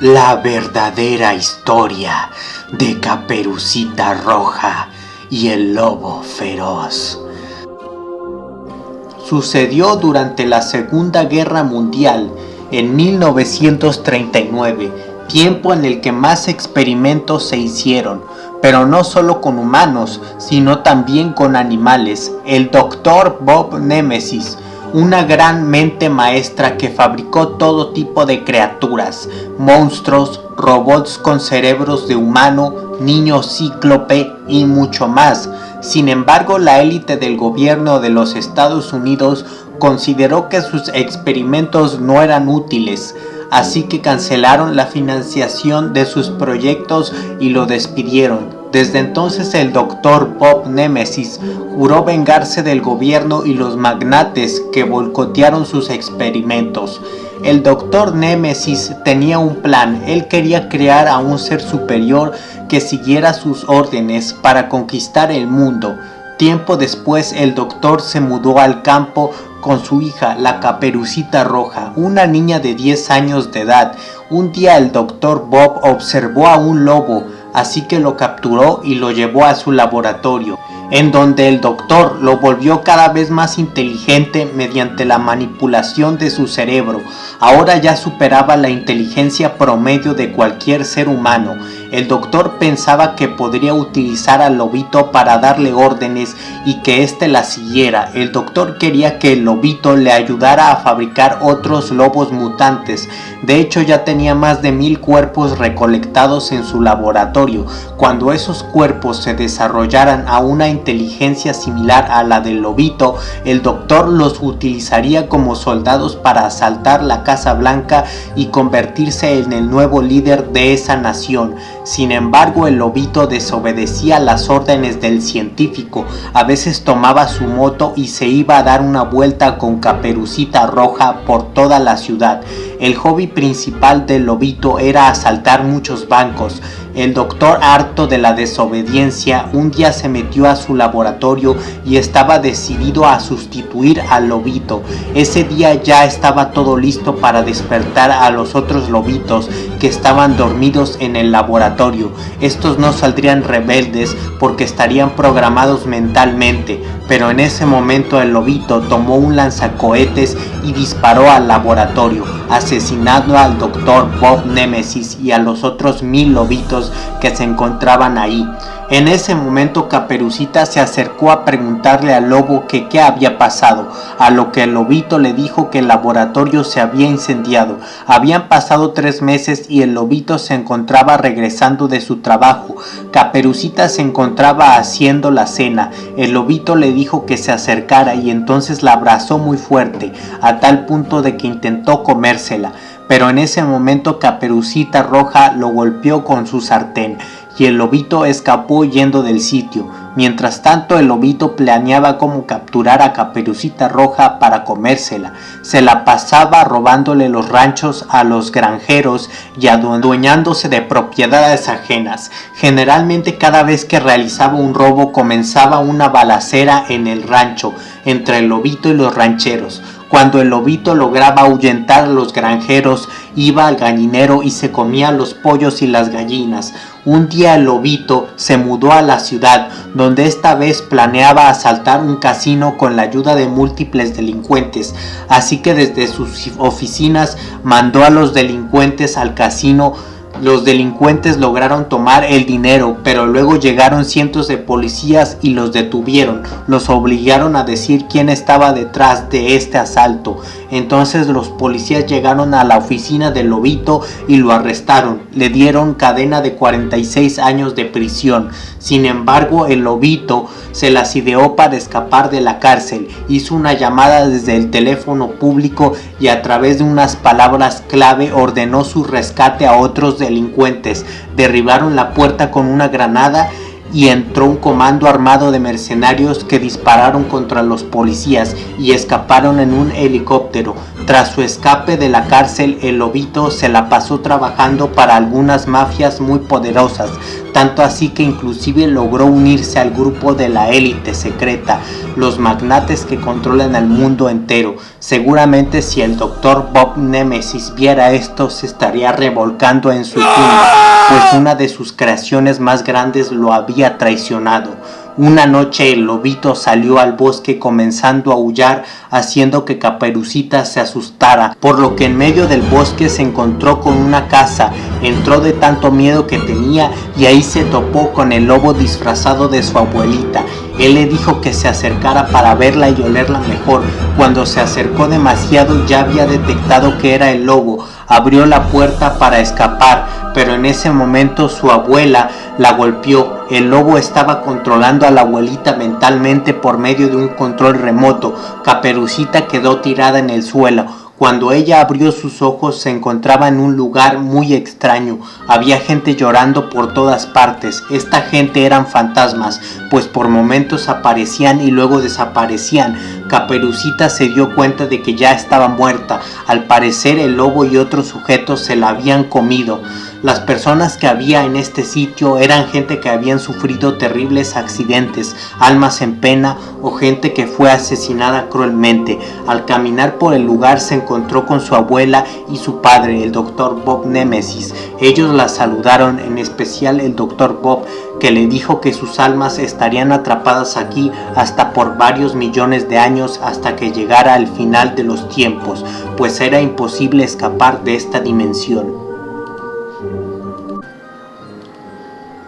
la verdadera historia de Caperucita Roja y el lobo feroz. Sucedió durante la Segunda Guerra Mundial en 1939, tiempo en el que más experimentos se hicieron, pero no solo con humanos, sino también con animales. El doctor Bob Nemesis una gran mente maestra que fabricó todo tipo de criaturas, monstruos, robots con cerebros de humano, niños cíclope y mucho más. Sin embargo, la élite del gobierno de los Estados Unidos consideró que sus experimentos no eran útiles, así que cancelaron la financiación de sus proyectos y lo despidieron. Desde entonces el doctor Bob Nemesis juró vengarse del gobierno y los magnates que boicotearon sus experimentos. El doctor Nemesis tenía un plan, él quería crear a un ser superior que siguiera sus órdenes para conquistar el mundo. Tiempo después el doctor se mudó al campo con su hija, la caperucita roja, una niña de 10 años de edad. Un día el doctor Bob observó a un lobo, así que lo capturó y lo llevó a su laboratorio en donde el doctor lo volvió cada vez más inteligente mediante la manipulación de su cerebro. Ahora ya superaba la inteligencia promedio de cualquier ser humano. El doctor pensaba que podría utilizar al lobito para darle órdenes y que éste la siguiera. El doctor quería que el lobito le ayudara a fabricar otros lobos mutantes. De hecho ya tenía más de mil cuerpos recolectados en su laboratorio. Cuando esos cuerpos se desarrollaran a una inteligencia similar a la del lobito, el doctor los utilizaría como soldados para asaltar la Casa Blanca y convertirse en el nuevo líder de esa nación. Sin embargo, el lobito desobedecía las órdenes del científico, a veces tomaba su moto y se iba a dar una vuelta con caperucita roja por toda la ciudad. El hobby principal del lobito era asaltar muchos bancos, el doctor, harto de la desobediencia, un día se metió a su laboratorio y estaba decidido a sustituir al lobito. Ese día ya estaba todo listo para despertar a los otros lobitos que estaban dormidos en el laboratorio. Estos no saldrían rebeldes porque estarían programados mentalmente, pero en ese momento el lobito tomó un lanzacohetes y disparó al laboratorio, asesinando al doctor Bob Nemesis y a los otros mil lobitos que se encontraban ahí. En ese momento Caperucita se acercó a preguntarle al lobo que qué había pasado, a lo que el lobito le dijo que el laboratorio se había incendiado. Habían pasado tres meses y el lobito se encontraba regresando de su trabajo. Caperucita se encontraba haciendo la cena. El lobito le dijo que se acercara y entonces la abrazó muy fuerte, a tal punto de que intentó comérsela pero en ese momento Caperucita Roja lo golpeó con su sartén y el lobito escapó yendo del sitio. Mientras tanto el lobito planeaba cómo capturar a Caperucita Roja para comérsela. Se la pasaba robándole los ranchos a los granjeros y adueñándose de propiedades ajenas. Generalmente cada vez que realizaba un robo comenzaba una balacera en el rancho entre el lobito y los rancheros. Cuando el lobito lograba ahuyentar a los granjeros, iba al gallinero y se comía los pollos y las gallinas. Un día el lobito se mudó a la ciudad, donde esta vez planeaba asaltar un casino con la ayuda de múltiples delincuentes, así que desde sus oficinas mandó a los delincuentes al casino los delincuentes lograron tomar el dinero, pero luego llegaron cientos de policías y los detuvieron. Los obligaron a decir quién estaba detrás de este asalto. Entonces los policías llegaron a la oficina del lobito y lo arrestaron. Le dieron cadena de 46 años de prisión. Sin embargo, el lobito se las ideó para escapar de la cárcel. Hizo una llamada desde el teléfono público y a través de unas palabras clave ordenó su rescate a otros delincuentes. Derribaron la puerta con una granada y entró un comando armado de mercenarios que dispararon contra los policías y escaparon en un helicóptero, Tras su escape de la cárcel, el lobito se la pasó trabajando para algunas mafias muy poderosas, tanto así que inclusive logró unirse al grupo de la élite secreta, los magnates que controlan el mundo entero. Seguramente si el Dr. Bob Nemesis viera esto se estaría revolcando en su tumba, pues una de sus creaciones más grandes lo traicionado. Una noche el lobito salió al bosque comenzando a aullar haciendo que Caperucita se asustara, por lo que en medio del bosque se encontró con una casa, entró de tanto miedo que tenía y ahí se topó con el lobo disfrazado de su abuelita. Él le dijo que se acercara para verla y olerla mejor. Cuando se acercó demasiado ya había detectado que era el lobo. Abrió la puerta para escapar, pero en ese momento su abuela la golpeó. El lobo estaba controlando a la abuelita mentalmente por medio de un control remoto. Caperucita quedó tirada en el suelo. Cuando ella abrió sus ojos se encontraba en un lugar muy extraño. Había gente llorando por todas partes. Esta gente eran fantasmas, pues por momentos aparecían y luego desaparecían. Caperucita se dio cuenta de que ya estaba muerta. Al parecer el lobo y otros sujetos se la habían comido. Las personas que había en este sitio eran gente que habían sufrido terribles accidentes, almas en pena o gente que fue asesinada cruelmente. Al caminar por el lugar se encontró con su abuela y su padre, el doctor Bob Nemesis. Ellos la saludaron, en especial el doctor Bob, que le dijo que sus almas estarían atrapadas aquí hasta por varios millones de años hasta que llegara el final de los tiempos, pues era imposible escapar de esta dimensión.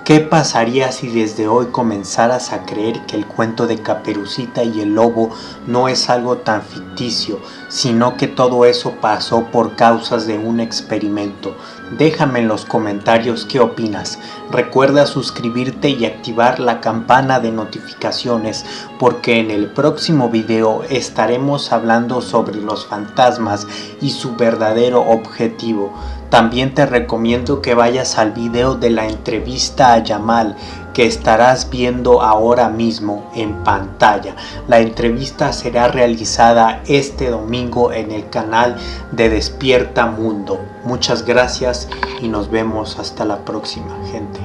¿Qué pasaría si desde hoy comenzaras a creer que el cuento de Caperucita y el lobo no es algo tan ficticio, sino que todo eso pasó por causas de un experimento? Déjame en los comentarios qué opinas. Recuerda suscribirte y activar la campana de notificaciones porque en el próximo video estaremos hablando sobre los fantasmas y su verdadero objetivo. También te recomiendo que vayas al video de la entrevista a Yamal que estarás viendo ahora mismo en pantalla. La entrevista será realizada este domingo en el canal de Despierta Mundo. Muchas gracias y nos vemos hasta la próxima gente.